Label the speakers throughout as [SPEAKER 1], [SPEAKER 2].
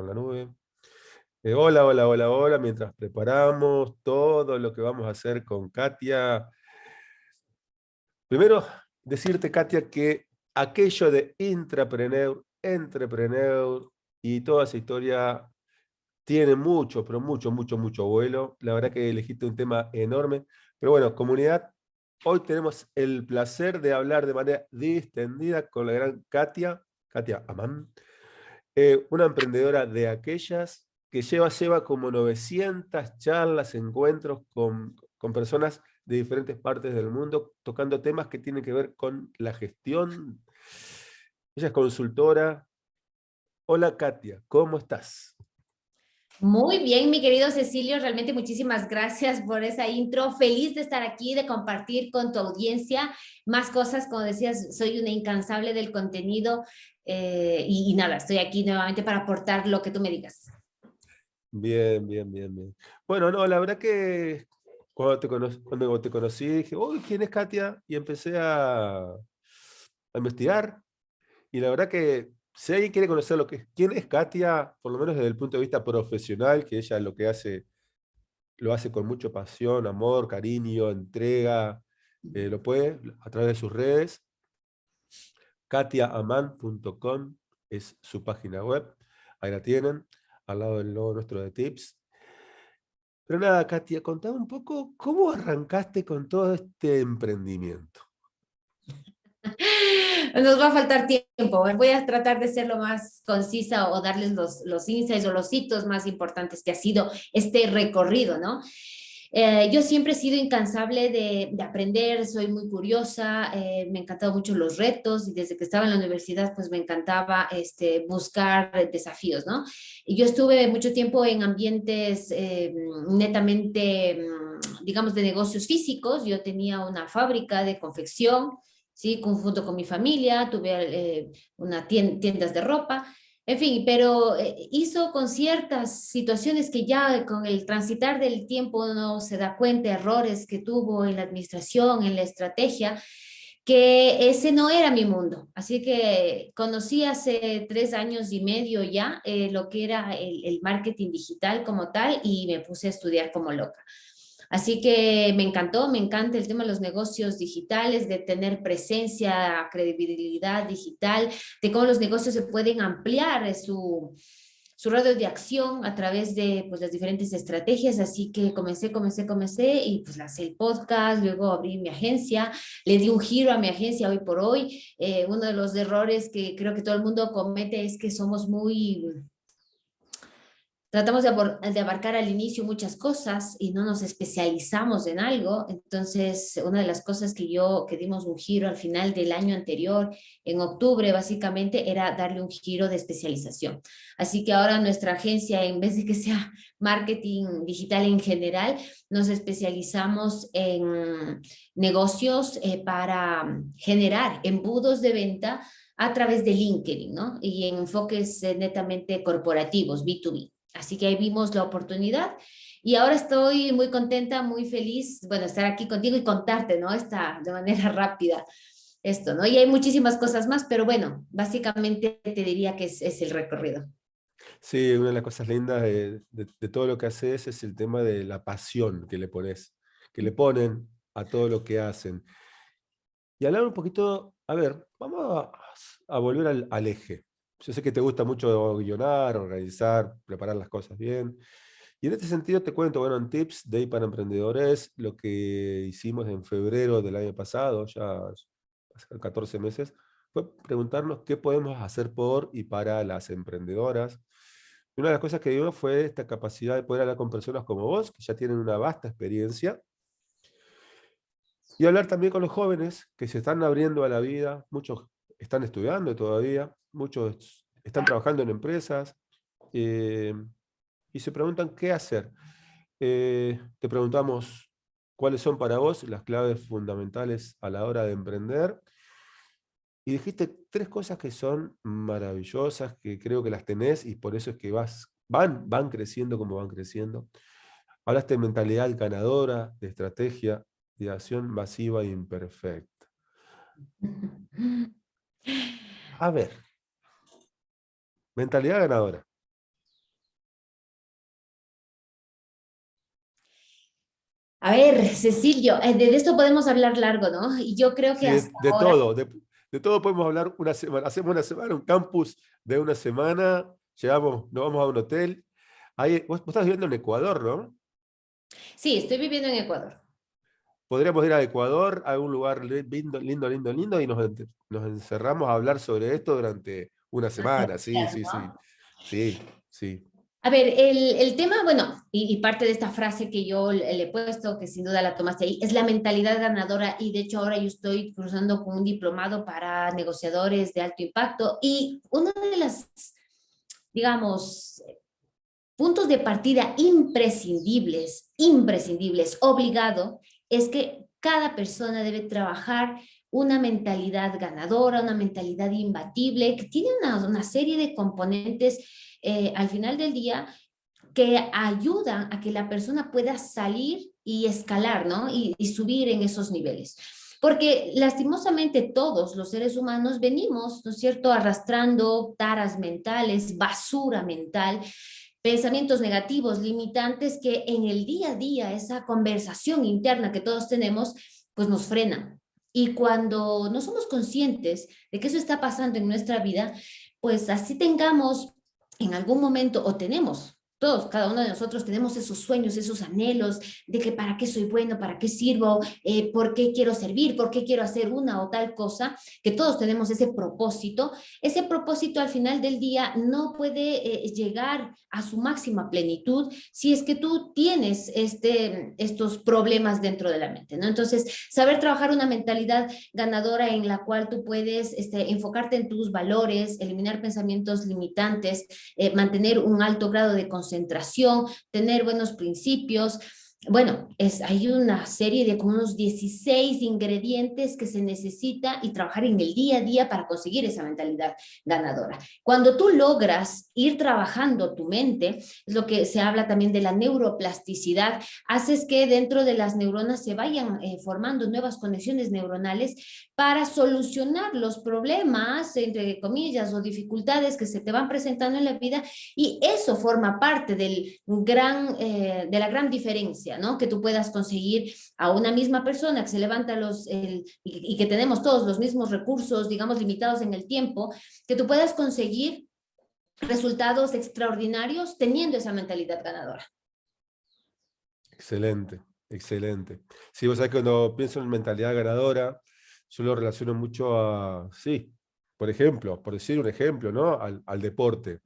[SPEAKER 1] en la nube. Eh, hola, hola, hola, hola, mientras preparamos todo lo que vamos a hacer con Katia. Primero, decirte, Katia, que aquello de intrapreneur, entrepreneur y toda esa historia tiene mucho, pero mucho, mucho, mucho vuelo. La verdad que elegiste un tema enorme. Pero bueno, comunidad, hoy tenemos el placer de hablar de manera distendida con la gran Katia, Katia Amán, eh, una emprendedora de aquellas que lleva, lleva como 900 charlas, encuentros con, con personas de diferentes partes del mundo, tocando temas que tienen que ver con la gestión. Ella es consultora. Hola Katia, ¿cómo estás?
[SPEAKER 2] Muy bien, mi querido Cecilio, realmente muchísimas gracias por esa intro. Feliz de estar aquí, de compartir con tu audiencia más cosas. Como decías, soy una incansable del contenido eh, y, nada, estoy aquí nuevamente para aportar lo que tú me digas.
[SPEAKER 1] Bien, bien, bien, bien. Bueno, no, la verdad que cuando te, cuando te conocí dije, uy, ¿quién es Katia? Y empecé a, a investigar. Y la verdad que si alguien quiere conocer lo que quién es Katia, por lo menos desde el punto de vista profesional, que ella lo que hace, lo hace con mucha pasión, amor, cariño, entrega, eh, lo puede a través de sus redes. katiaaman.com es su página web, ahí la tienen, al lado del logo nuestro de tips. Pero nada, Katia, contame un poco cómo arrancaste con todo este emprendimiento.
[SPEAKER 2] Nos va a faltar tiempo. Voy a tratar de ser lo más concisa o darles los, los insights o los hitos más importantes que ha sido este recorrido, ¿no? Eh, yo siempre he sido incansable de, de aprender, soy muy curiosa, eh, me han encantado mucho los retos y desde que estaba en la universidad pues me encantaba este, buscar desafíos, ¿no? Y yo estuve mucho tiempo en ambientes eh, netamente, mm, digamos, de negocios físicos, yo tenía una fábrica de confección, ¿sí? junto con mi familia, tuve eh, una tiendas de ropa, en fin, pero eh, hizo con ciertas situaciones que ya con el transitar del tiempo uno se da cuenta, errores que tuvo en la administración, en la estrategia, que ese no era mi mundo. Así que conocí hace tres años y medio ya eh, lo que era el marketing digital como tal y me puse a estudiar como loca. Así que me encantó, me encanta el tema de los negocios digitales, de tener presencia, credibilidad digital, de cómo los negocios se pueden ampliar su, su radio de acción a través de pues, las diferentes estrategias, así que comencé, comencé, comencé y pues lancé el podcast, luego abrí mi agencia, le di un giro a mi agencia hoy por hoy. Eh, uno de los errores que creo que todo el mundo comete es que somos muy tratamos de, abarcar al inicio muchas cosas y no nos especializamos en algo, entonces una de las cosas que yo, que dimos un giro al final del año anterior, en octubre básicamente, era darle un giro de especialización. Así que ahora nuestra agencia, en vez de que sea marketing digital en general, nos especializamos en negocios eh, para generar embudos de venta a través de LinkedIn, ¿no? Y en enfoques eh, netamente corporativos, B2B. Así que ahí vimos la oportunidad y ahora estoy muy contenta, muy feliz, bueno, estar aquí contigo y contarte, ¿no? Esta, de manera rápida esto, ¿no? Y hay muchísimas cosas más, pero bueno, básicamente te diría que es, el recorrido.
[SPEAKER 1] Sí, una de las cosas lindas de, todo lo que haces es el tema de la pasión que le pones, que le ponen a todo lo que hacen. Y hablar un poquito, a ver, vamos a, volver al, al eje. Yo sé que te gusta mucho guionar, organizar, preparar las cosas bien. Y en este sentido te cuento, bueno, en Tips Day para Emprendedores, lo que hicimos en febrero del año pasado, ya hace 14 meses, fue preguntarnos qué podemos hacer por y para las emprendedoras. una de las cosas que vimos fue esta capacidad de poder hablar con personas como vos, que ya tienen una vasta experiencia, y hablar también con los jóvenes que se están abriendo a la vida, muchos están estudiando todavía, muchos están trabajando en empresas eh, y se preguntan qué hacer. Eh, te preguntamos cuáles son para vos las claves fundamentales a la hora de emprender. Y dijiste tres cosas que son maravillosas, que creo que las tenés y por eso es que vas, van, van creciendo como van creciendo. Hablaste de mentalidad ganadora, de estrategia, de acción masiva e imperfecta. A ver, Mentalidad ganadora.
[SPEAKER 2] A ver, Cecilio, eh, de esto podemos hablar largo, ¿no? Y yo creo que
[SPEAKER 1] de, de todo, de, todo podemos hablar una semana. Hacemos una semana, un campus de una semana, llegamos, nos vamos a un hotel. Vos, estás viviendo en Ecuador, ¿no?
[SPEAKER 2] Sí, estoy viviendo en Ecuador.
[SPEAKER 1] Podríamos ir a Ecuador, a un lugar lindo, lindo, lindo, lindo, y nos encerramos a hablar sobre esto durante una semana. Sí, sí, sí. Sí, sí.
[SPEAKER 2] A ver, el, tema, bueno, y, parte de esta frase que yo le, he puesto, que sin duda la tomaste ahí, es la mentalidad ganadora y de hecho ahora yo estoy cruzando con un diplomado para negociadores de alto impacto y uno de las, digamos, puntos de partida imprescindibles, imprescindibles, obligado, es que cada persona debe trabajar una mentalidad ganadora, una mentalidad imbatible, que tiene una, serie de componentes eh, al final del día que ayudan a que la persona pueda salir y escalar, ¿no? Y, subir en esos niveles. Porque lastimosamente todos los seres humanos venimos, ¿no es cierto?, arrastrando taras mentales, basura mental, pensamientos negativos, limitantes que en el día a día, esa conversación interna que todos tenemos, pues nos frena. Y cuando no somos conscientes de que eso está pasando en nuestra vida, pues así tengamos en algún momento o tenemos todos, cada uno de nosotros tenemos esos sueños, esos anhelos de que para qué soy bueno, para qué sirvo, eh, por qué quiero servir, por qué quiero hacer una o tal cosa, que todos tenemos ese propósito. Ese propósito al final del día no puede eh, llegar a su máxima plenitud si es que tú tienes este, estos problemas dentro de la mente, ¿no? Entonces, saber trabajar una mentalidad ganadora en la cual tú puedes este, enfocarte en tus valores, eliminar pensamientos limitantes, eh, mantener un alto grado de conciencia concentración, tener buenos principios, bueno, es, hay una serie de como unos 16 ingredientes que se necesita y trabajar en el día a día para conseguir esa mentalidad ganadora. Cuando tú logras ir trabajando tu mente, es lo que se habla también de la neuroplasticidad, haces que dentro de las neuronas se vayan eh, formando nuevas conexiones neuronales para solucionar los problemas, entre comillas, o dificultades que se te van presentando en la vida y eso forma parte del gran, eh, de la gran diferencia que tú puedas conseguir a una misma persona que se levanta los, y, que tenemos todos los mismos recursos, digamos, limitados en el tiempo, que tú puedas conseguir resultados extraordinarios teniendo esa mentalidad ganadora.
[SPEAKER 1] Excelente, excelente. Sí, vos sabés que cuando pienso en mentalidad ganadora, yo lo relaciono mucho a, sí, por ejemplo, por decir un ejemplo, ¿no? Al, deporte.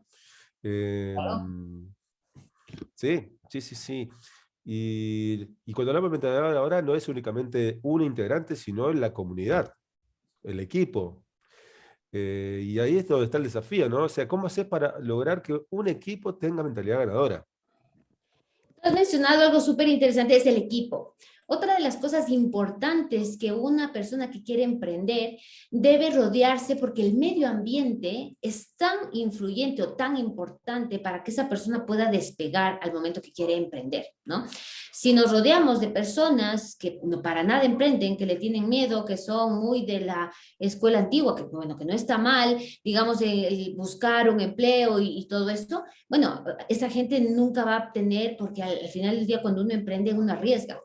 [SPEAKER 1] Em, sí, sí, sí, sí. Y, cuando hablamos de mentalidad ahora no es únicamente un integrante, sino la comunidad, el equipo. Eh, y ahí es donde está el desafío, ¿no? O sea, ¿cómo hacer para lograr que un equipo tenga mentalidad ganadora?
[SPEAKER 2] Has mencionado algo súper interesante, es el equipo. Otra de las cosas importantes que una persona que quiere emprender debe rodearse porque el medio ambiente es tan influyente o tan importante para que esa persona pueda despegar al momento que quiere emprender, ¿no? Si nos rodeamos de personas que no para nada emprenden, que le tienen miedo, que son muy de la escuela antigua, que bueno, que no está mal, digamos, buscar un empleo y, todo esto, bueno, esa gente nunca va a obtener porque al, al final del día cuando uno emprende uno arriesga.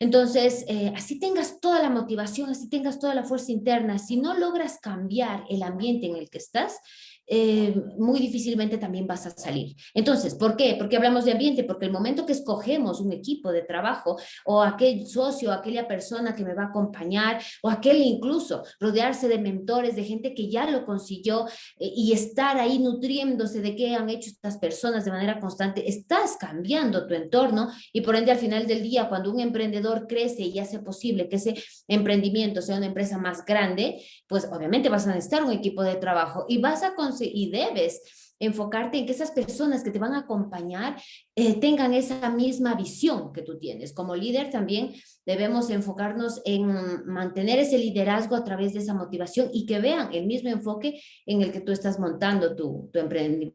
[SPEAKER 2] Entonces, eh, así tengas toda la motivación, así tengas toda la fuerza interna, si no logras cambiar el ambiente en el que estás, eh, muy difícilmente también vas a salir. Entonces, ¿por qué? Porque hablamos de ambiente, porque el momento que escogemos un equipo de trabajo o aquel socio, aquella persona que me va a acompañar o aquel incluso rodearse de mentores, de gente que ya lo consiguió eh, y estar ahí nutriéndose de qué han hecho estas personas de manera constante, estás cambiando tu entorno y por ende al final del día cuando un emprendedor crece y hace posible que ese emprendimiento sea una empresa más grande, pues obviamente vas a necesitar un equipo de trabajo y vas a y debes enfocarte en que esas personas que te van a acompañar eh, tengan esa misma visión que tú tienes. Como líder también debemos enfocarnos en mantener ese liderazgo a través de esa motivación y que vean el mismo enfoque en el que tú estás montando tu, tu emprendimiento,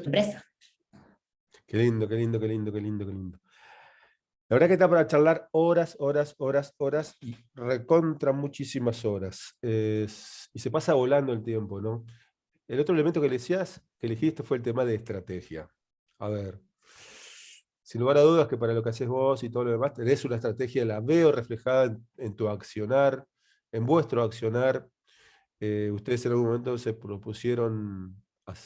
[SPEAKER 2] tu empresa.
[SPEAKER 1] Qué lindo, qué lindo, qué lindo, qué lindo, qué lindo. La verdad que está para charlar horas, horas, horas, horas y recontra muchísimas horas. y se pasa volando el tiempo, ¿no? El otro elemento que le decías, que elegiste fue el tema de estrategia. A ver, sin lugar a dudas que para lo que haces vos y todo lo demás, tenés una estrategia, la veo reflejada en, tu accionar, en vuestro accionar. Eh, ustedes en algún momento se propusieron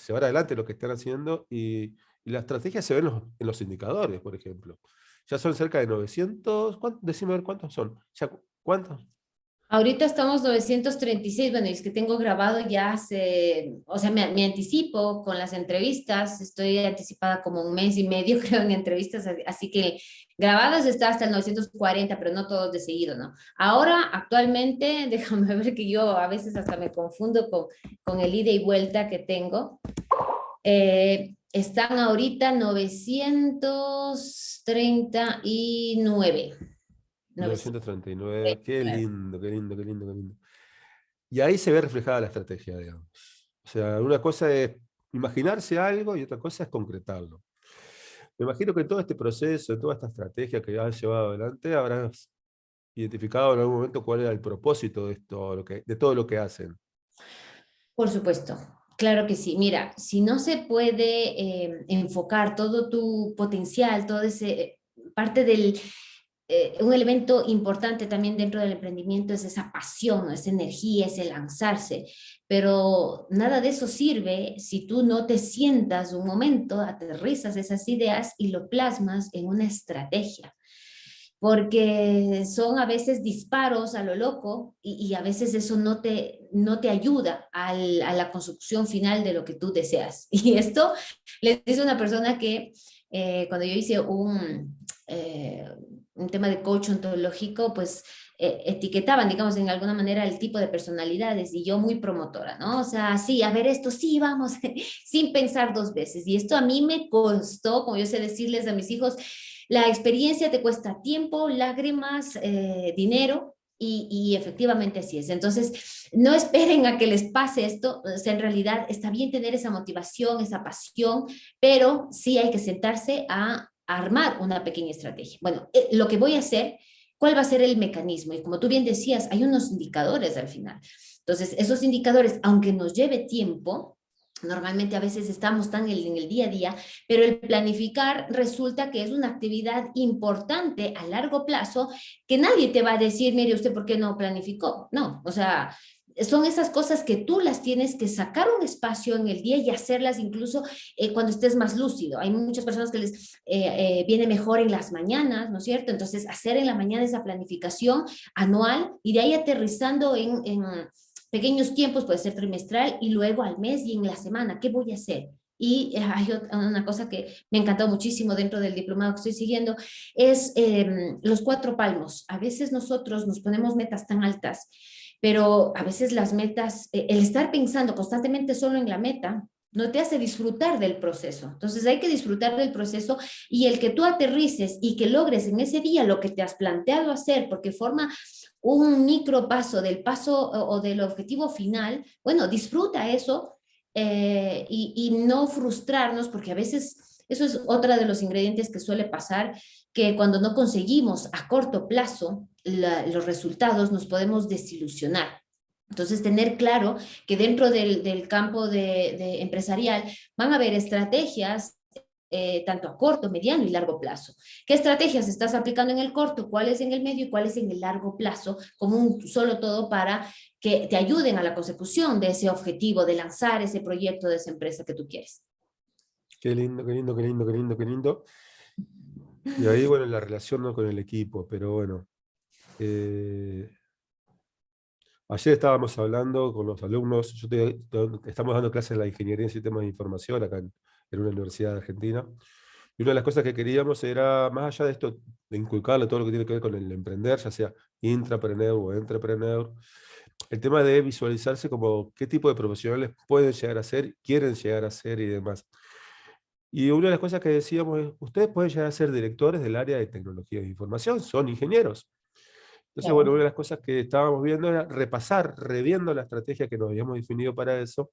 [SPEAKER 1] llevar adelante lo que están haciendo y, la estrategia se ve en los, indicadores, por ejemplo. Ya son cerca de 900, ¿cuántos? decime ver cuántos son. ¿Ya, ¿Cuántos?
[SPEAKER 2] Ahorita estamos 936, bueno, es que tengo grabado ya hace, o sea, me, anticipo con las entrevistas, estoy anticipada como un mes y medio creo en entrevistas, así que grabadas está hasta el 940, pero no todos de seguido, ¿no? Ahora, actualmente, déjame ver que yo a veces hasta me confundo con, con el ida y vuelta que tengo. Eh, están ahorita 939.
[SPEAKER 1] 939, qué lindo, qué lindo, qué lindo, qué lindo. Y ahí se ve reflejada la estrategia, digamos. O sea, una cosa es imaginarse algo y otra cosa es concretarlo. Me imagino que en todo este proceso, en toda esta estrategia que has llevado adelante, habrás identificado en algún momento cuál era el propósito de, esto, de todo lo que hacen.
[SPEAKER 2] Por supuesto, claro que sí. Mira, si no se puede eh, enfocar todo tu potencial, todo ese parte del, eh, un elemento importante también dentro del emprendimiento es esa pasión, esa energía, ese lanzarse, pero nada de eso sirve si tú no te sientas un momento, aterrizas esas ideas y lo plasmas en una estrategia. Porque son a veces disparos a lo loco y, a veces eso no te, no te ayuda a la construcción final de lo que tú deseas. Y esto le dice una persona que eh, cuando yo hice un, eh, un tema de coach ontológico, pues eh, etiquetaban, digamos, en alguna manera el tipo de personalidades y yo muy promotora, ¿no? O sea, sí, a ver esto, sí, vamos, sin pensar dos veces. Y esto a mí me costó, como yo sé decirles a mis hijos, la experiencia te cuesta tiempo, lágrimas, eh, dinero, y, y, efectivamente así es. Entonces, no esperen a que les pase esto, o sea, en realidad está bien tener esa motivación, esa pasión, pero sí hay que sentarse a armar una pequeña estrategia. Bueno, eh, lo que voy a hacer, ¿cuál va a ser el mecanismo? Y como tú bien decías, hay unos indicadores al final. Entonces, esos indicadores, aunque nos lleve tiempo, normalmente a veces estamos tan en el día a día, pero el planificar resulta que es una actividad importante a largo plazo que nadie te va a decir, mire usted, ¿por qué no planificó? No, o sea, son esas cosas que tú las tienes que sacar un espacio en el día y hacerlas incluso eh, cuando estés más lúcido. Hay muchas personas que les eh, eh, viene mejor en las mañanas, ¿no es cierto? Entonces, hacer en la mañana esa planificación anual y de ahí aterrizando en, en pequeños tiempos, puede ser trimestral y luego al mes y en la semana, ¿qué voy a hacer? Y hay una cosa que me encantó muchísimo dentro del diplomado que estoy siguiendo, es em, los cuatro palmos. A veces nosotros nos ponemos metas tan altas pero a veces las metas, eh, el estar pensando constantemente solo en la meta, no te hace disfrutar del proceso. Entonces hay que disfrutar del proceso y el que tú aterrices y que logres en ese día lo que te has planteado hacer, porque forma un micro paso del paso o, del objetivo final, bueno, disfruta eso eh, y, y no frustrarnos, porque a veces eso es otra de los ingredientes que suele pasar, que cuando no conseguimos a corto plazo los resultados nos podemos desilusionar. Entonces, tener claro que dentro del, campo de, empresarial van a haber estrategias eh, tanto a corto, mediano y largo plazo. ¿Qué estrategias estás aplicando en el corto? ¿Cuáles en el medio y cuáles en el largo plazo? Como un solo todo para que te ayuden a la consecución de ese objetivo, de lanzar ese proyecto de esa empresa que tú quieres.
[SPEAKER 1] Qué lindo, qué lindo, qué lindo, qué lindo, qué lindo. Y ahí, bueno, la relación con el equipo, pero bueno. Eh, ayer estábamos hablando con los alumnos, yo estamos dando clases en la Ingeniería en Sistemas de Información acá en, una universidad de Argentina, y una de las cosas que queríamos era, más allá de esto, de inculcarle todo lo que tiene que ver con el emprender, ya sea intrapreneur o entrepreneur, el tema de visualizarse como qué tipo de profesionales pueden llegar a ser, quieren llegar a ser y demás. Y una de las cosas que decíamos es, ustedes pueden llegar a ser directores del área de tecnología de información, son ingenieros. Entonces, bueno, una de las cosas que estábamos viendo era repasar, reviendo la estrategia que nos habíamos definido para eso.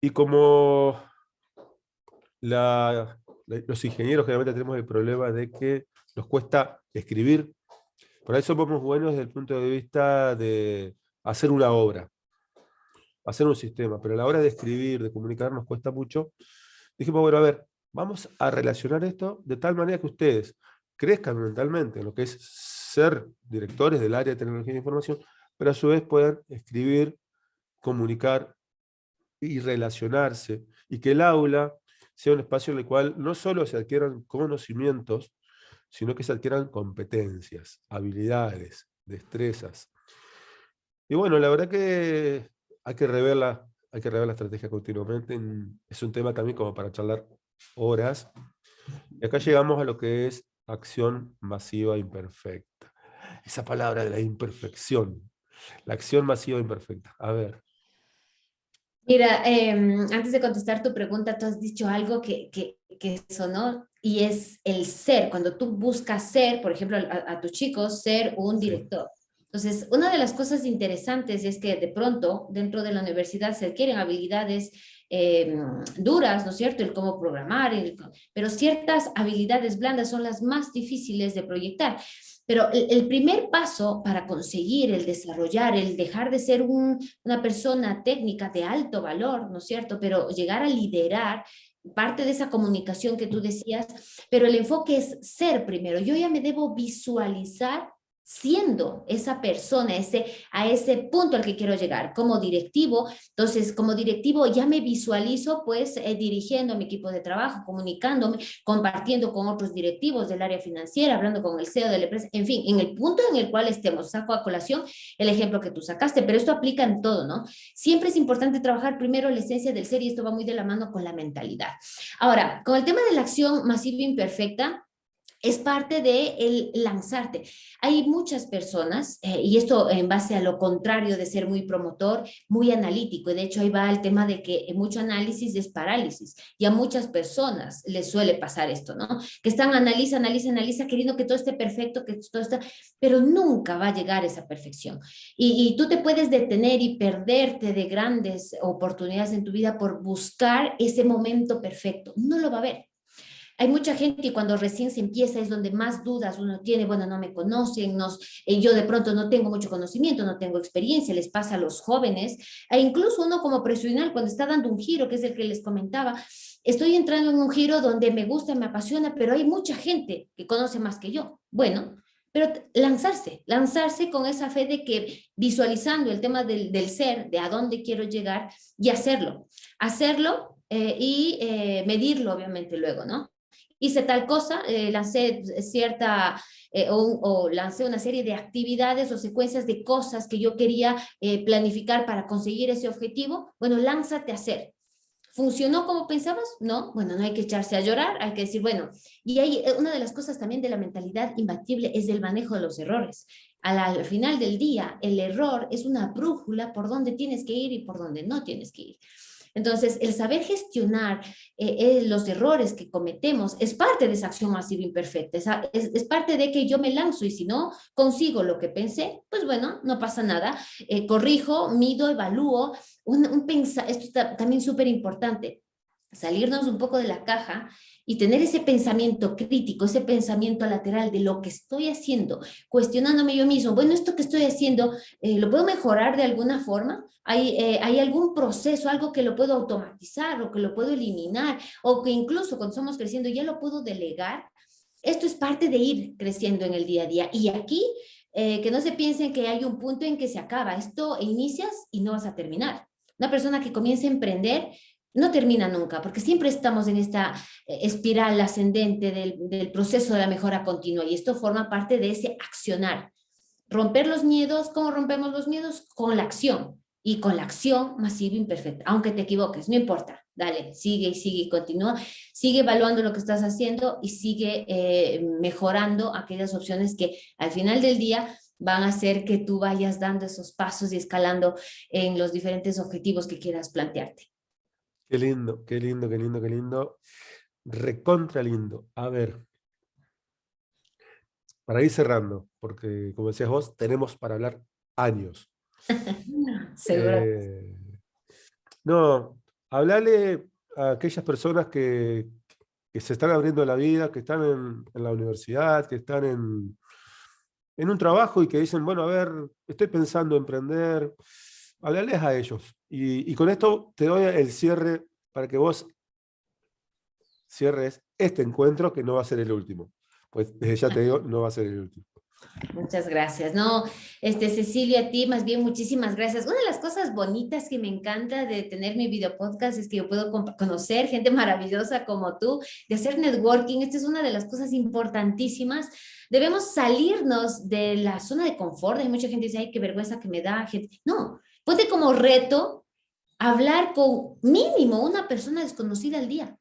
[SPEAKER 1] Y como los ingenieros generalmente tenemos el problema de que nos cuesta escribir, por eso somos buenos desde el punto de vista de hacer una obra, hacer un sistema, pero a la hora de escribir, de comunicar, nos cuesta mucho. Dijimos, bueno, a ver, vamos a relacionar esto de tal manera que ustedes crezcan mentalmente en lo que es ser directores del área de tecnología de información, pero a su vez puedan escribir, comunicar y relacionarse, y que el aula sea un espacio en el cual no solo se adquieran conocimientos, sino que se adquieran competencias, habilidades, destrezas. Y bueno, la verdad que hay que rever hay que rever la estrategia continuamente. Es un tema también como para charlar horas. Y acá llegamos a lo que es acción masiva imperfecta. Esa palabra de la imperfección. La acción masiva imperfecta. A ver.
[SPEAKER 2] Mira, em, antes de contestar tu pregunta, tú has dicho algo que, que, que sonó y es el ser. Cuando tú buscas ser, por ejemplo, a, tus chicos, ser un director. Entonces, una de las cosas interesantes es que de pronto dentro de la universidad se adquieren habilidades em, duras, ¿no es cierto? El cómo programar, pero ciertas habilidades blandas son las más difíciles de proyectar. Pero el, primer paso para conseguir el desarrollar, el dejar de ser una persona técnica de alto valor, ¿no es cierto? Pero llegar a liderar parte de esa comunicación que tú decías, pero el enfoque es ser primero. Yo ya me debo visualizar siendo esa persona, ese, a ese punto al que quiero llegar como directivo. Entonces, como directivo ya me visualizo pues eh, dirigiendo mi equipo de trabajo, comunicándome, compartiendo con otros directivos del área financiera, hablando con el CEO de la empresa, en fin, en el punto en el cual estemos. Saco a colación el ejemplo que tú sacaste, pero esto aplica en todo, ¿no? Siempre es importante trabajar primero la esencia del ser y esto va muy de la mano con la mentalidad. Ahora, con el tema de la acción masiva imperfecta, es parte de el lanzarte. Hay muchas personas, eh, y esto en base a lo contrario de ser muy promotor, muy analítico, y de hecho ahí va el tema de que mucho análisis es parálisis, y a muchas personas les suele pasar esto, ¿no? Que están analiza, analiza, analiza, queriendo que todo esté perfecto, que todo está, pero nunca va a llegar esa perfección. Y, y tú te puedes detener y perderte de grandes oportunidades en tu vida por buscar ese momento perfecto. No lo va a haber. Hay mucha gente y cuando recién se empieza es donde más dudas uno tiene, bueno, no me conocen, nos, eh, yo de pronto no tengo mucho conocimiento, no tengo experiencia, les pasa a los jóvenes, e incluso uno como profesional cuando está dando un giro, que es el que les comentaba, estoy entrando en un giro donde me gusta, me apasiona, pero hay mucha gente que conoce más que yo. Bueno, pero lanzarse, lanzarse con esa fe de que visualizando el tema del, del ser, de a dónde quiero llegar y hacerlo. Hacerlo eh, y eh, medirlo obviamente luego, ¿no? Hice tal cosa, eh, lancé cierta, eh, o, lancé una serie de actividades o secuencias de cosas que yo quería eh, planificar para conseguir ese objetivo, bueno, lánzate a hacer. ¿Funcionó como pensabas? No, bueno, no hay que echarse a llorar, hay que decir, bueno, y hay una de las cosas también de la mentalidad imbatible es el manejo de los errores. Al, al final del día, el error es una brújula por donde tienes que ir y por donde no tienes que ir. Entonces, el saber gestionar eh, eh, los errores que cometemos es parte de esa acción masiva imperfecta, es, parte de que yo me lanzo y si no consigo lo que pensé, pues bueno, no pasa nada, eh, corrijo, mido, evalúo, un esto está también súper importante, salirnos un poco de la caja y tener ese pensamiento crítico, ese pensamiento lateral de lo que estoy haciendo, cuestionándome yo mismo, bueno, esto que estoy haciendo, eh, ¿lo puedo mejorar de alguna forma? ¿Hay, eh, ¿Hay algún proceso, algo que lo puedo automatizar o que lo puedo eliminar o que incluso cuando estamos creciendo ya lo puedo delegar? Esto es parte de ir creciendo en el día a día y aquí eh, que no se piensen que hay un punto en que se acaba, esto inicias y no vas a terminar. Una persona que comienza a emprender no termina nunca, porque siempre estamos en esta eh, espiral ascendente del, proceso de la mejora continua y esto forma parte de ese accionar. Romper los miedos, ¿cómo rompemos los miedos? Con la acción y con la acción masiva imperfecta, aunque te equivoques, no importa, dale, sigue y sigue y continúa, sigue evaluando lo que estás haciendo y sigue eh, mejorando aquellas opciones que al final del día van a hacer que tú vayas dando esos pasos y escalando en los diferentes objetivos que quieras plantearte.
[SPEAKER 1] Qué lindo, qué lindo, qué lindo, qué lindo. Recontra lindo. A ver. Para ir cerrando, porque como decías vos, tenemos para hablar años.
[SPEAKER 2] Seguro. Eh,
[SPEAKER 1] no, hablarle a aquellas personas que, se están abriendo la vida, que están en, la universidad, que están en, en un trabajo y que dicen, bueno, a ver, estoy pensando en emprender, hablarles a ellos. Y, con esto te doy el cierre para que vos cierres este encuentro que no va a ser el último. Pues desde ya te digo, no va a ser el último.
[SPEAKER 2] Muchas gracias. No, este, Cecilia, a ti más bien muchísimas gracias. Una de las cosas bonitas que me encanta de tener mi video podcast es que yo puedo conocer gente maravillosa como tú, de hacer networking. Esta es una de las cosas importantísimas. Debemos salirnos de la zona de confort. Hay mucha gente que dice, ay, qué vergüenza que me da. Gente. No, ponte como reto hablar con mínimo una persona desconocida al día,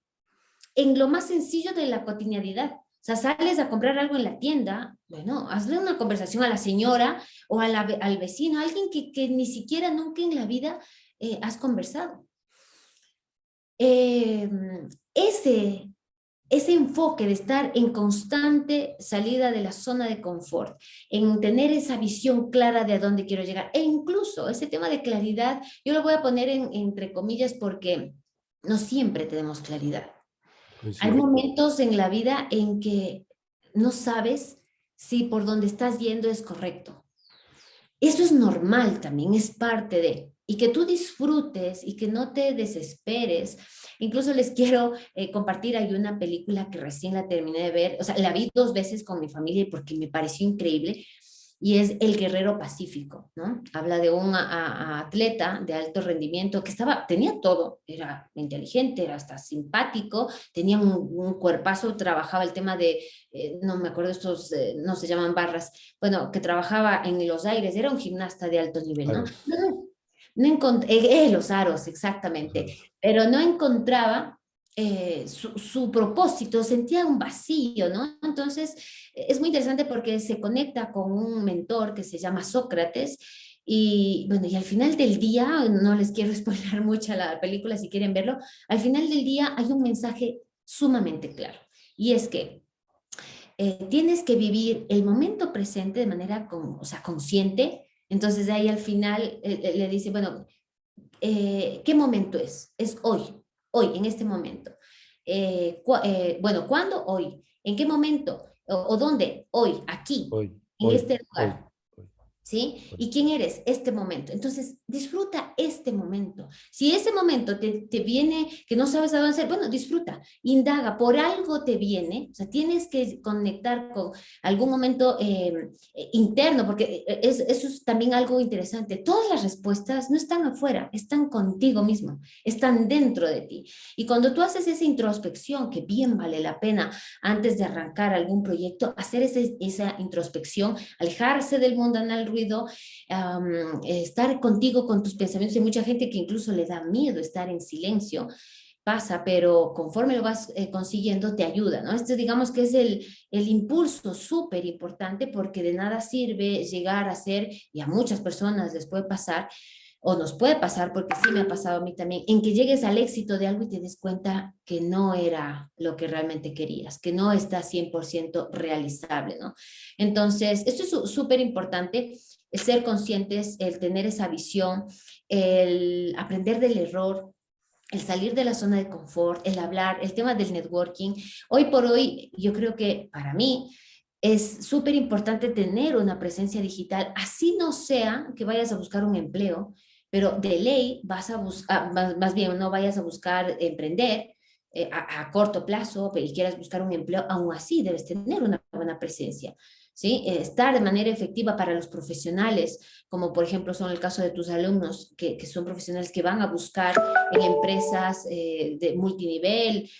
[SPEAKER 2] en lo más sencillo de la cotidianidad. O sea, sales a comprar algo en la tienda, bueno, hazle una conversación a la señora o al vecino, a alguien que, ni siquiera nunca en la vida eh, has conversado. Em, ese, ese enfoque de estar en constante salida de la zona de confort, en tener esa visión clara de a dónde quiero llegar, e incluso ese tema de claridad, yo lo voy a poner en, entre comillas porque no siempre tenemos claridad. Hay momentos en la vida en que no sabes si por donde estás yendo es correcto. Eso es normal también, es parte de, y que tú disfrutes y que no te desesperes. Incluso les quiero eh, compartir, hay una película que recién la terminé de ver, o sea, la vi dos veces con mi familia porque me pareció increíble, y es el guerrero pacífico, ¿no? Habla de un atleta de alto rendimiento que estaba, tenía todo, era inteligente, era hasta simpático, tenía un, cuerpazo, trabajaba el tema de, eh, no me acuerdo estos, eh, no se llaman barras, bueno, que trabajaba en los aires, era un gimnasta de alto nivel, ¿no? No, no, encontré, eh, los aros, exactamente, pero no encontraba eh, su, propósito, sentía un vacío, ¿no? Entonces, es muy interesante porque se conecta con un mentor que se llama Sócrates y bueno, y al final del día, no les quiero spoiler mucho la película si quieren verlo, al final del día hay un mensaje sumamente claro y es que eh, tienes que vivir el momento presente de manera o sea, consciente, entonces de ahí al final eh, le dice, bueno, ¿qué momento es? Es hoy, hoy, en este momento. Eh, eh, bueno, ¿cuándo? Hoy. ¿En qué momento? ¿O, dónde? Hoy, aquí, en este lugar. ¿Sí? ¿Y quién eres? Este momento. Entonces, disfruta este momento. Si ese momento te, te, viene, que no sabes a dónde hacer, bueno, disfruta, indaga, por algo te viene, o sea, tienes que conectar con algún momento em, eh, interno, porque eh, es, eso es también algo interesante. Todas las respuestas no están afuera, están contigo mismo, están dentro de ti. Y cuando tú haces esa introspección, que bien vale la pena antes de arrancar algún proyecto, hacer ese, esa introspección, alejarse del mundo el estar contigo con tus pensamientos. Hay mucha gente que incluso le da miedo estar en silencio, pasa, pero conforme lo vas eh, consiguiendo te ayuda, ¿no? Este digamos que es el, el impulso súper importante porque de nada sirve llegar a ser, y a muchas personas les puede pasar, o nos puede pasar, porque sí me ha pasado a mí también, en que llegues al éxito de algo y te des cuenta que no era lo que realmente querías, que no está 100% realizable, ¿no? Entonces, esto es súper importante, ser conscientes, el tener esa visión, el aprender del error, el salir de la zona de confort, el hablar, el tema del networking. Hoy por hoy, yo creo que para mí, es súper importante tener una presencia digital, así no sea que vayas a buscar un empleo, pero de ley vas a buscar, más, bien no vayas a buscar emprender eh, a, corto plazo y quieras buscar un empleo, aún así debes tener una buena presencia. ¿sí? Eh, estar de manera efectiva para los profesionales, como por ejemplo son el caso de tus alumnos, que, que son profesionales que van a buscar en empresas eh, de multinivel,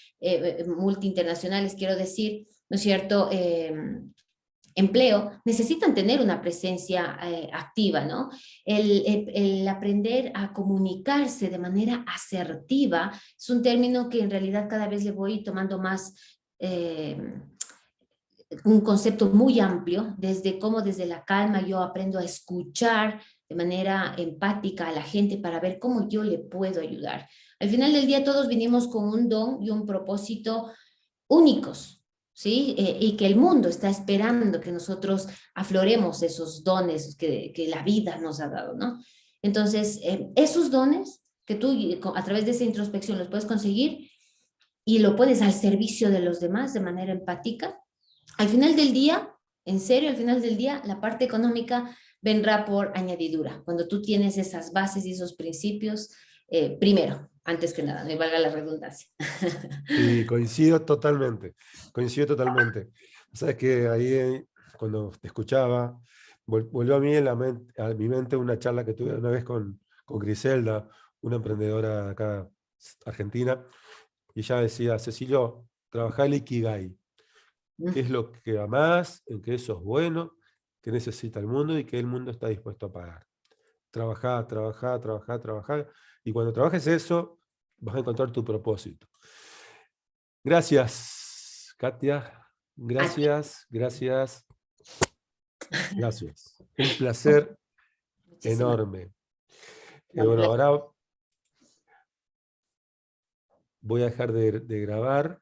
[SPEAKER 2] multi-internacionales, quiero decir, ¿no es cierto?, em, empleo, necesitan tener una presencia eh, activa, ¿no? El, aprender a comunicarse de manera asertiva es un término que en realidad cada vez le voy tomando más... Eh, un concepto muy amplio, desde cómo desde la calma yo aprendo a escuchar de manera empática a la gente para ver cómo yo le puedo ayudar. Al final del día todos vinimos con un don y un propósito únicos, ¿sí? Eh, y que el mundo está esperando que nosotros afloremos esos dones que, la vida nos ha dado, ¿no? Entonces, eh, esos dones que tú a través de esa introspección los puedes conseguir y lo pones al servicio de los demás de manera empática, al final del día, en serio, al final del día, la parte económica vendrá por añadidura. Cuando tú tienes esas bases y esos principios, eh, primero, antes que nada, me valga la redundancia.
[SPEAKER 1] Sí, coincido totalmente, coincido totalmente. Sabes que ahí eh, cuando te escuchaba, volvió a mí en la mente, a mi mente una charla que tuve una vez con, con Griselda, una emprendedora acá argentina, y ella decía, Cecilio, trabaja el Ikigai, qué es lo que amás, en qué eso es bueno, que necesita el mundo y que el mundo está dispuesto a pagar. Trabajar, trabajar, trabajar, trabajar, y cuando trabajes eso, vas a encontrar tu propósito. Gracias, Katia. Gracias, gracias. Gracias. Un placer enorme. Y bueno, ahora voy a dejar de, grabar